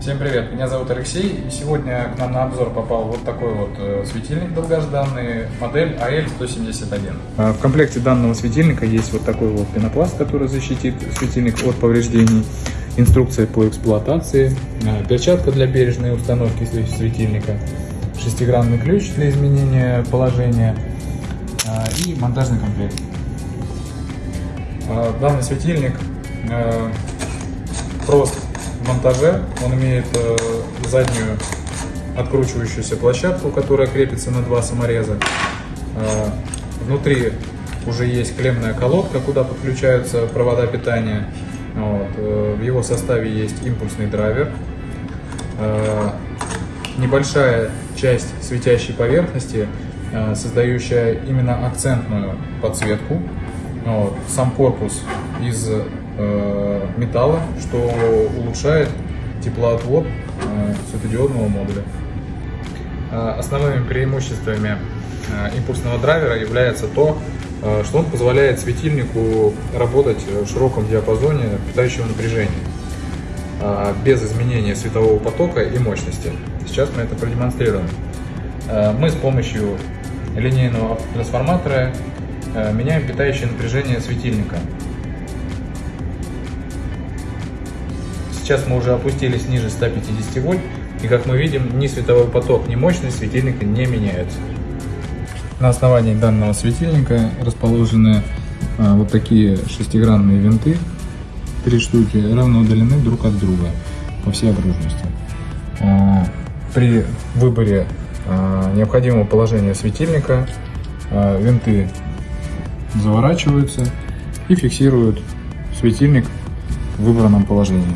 Всем привет, меня зовут Алексей, и сегодня к нам на обзор попал вот такой вот э, светильник долгожданный, модель AL171. А, в комплекте данного светильника есть вот такой вот пенопласт, который защитит светильник от повреждений, инструкция по эксплуатации, а, перчатка для бережной установки светильника, шестигранный ключ для изменения положения. А, и монтажный комплект. Данный светильник прост в. Он имеет э, заднюю откручивающуюся площадку, которая крепится на два самореза. Э, внутри уже есть клемная колодка, куда подключаются провода питания. Вот. Э, в его составе есть импульсный драйвер. Небольшая часть светящей поверхности, создающая именно акцентную подсветку. Вот. Сам корпус из металла, что улучшает теплоотвод э, светодиодного модуля. Э, основными преимуществами импульсного драйвера является то, что он позволяет светильнику работать в широком диапазоне питающего напряжения без изменения светового потока и мощности. Сейчас мы это продемонстрируем. Мы с помощью линейного трансформатора меняем питающее напряжение светильника Сейчас мы уже опустились ниже 150 вольт, и как мы видим, ни световой поток, ни мощность светильника не меняются. На основании данного светильника расположены а, вот такие шестигранные винты, три штуки, равно удалены друг от друга по всей окружности. А, при выборе а, необходимого положения светильника винты заворачиваются и фиксируют светильник в выбранном положении.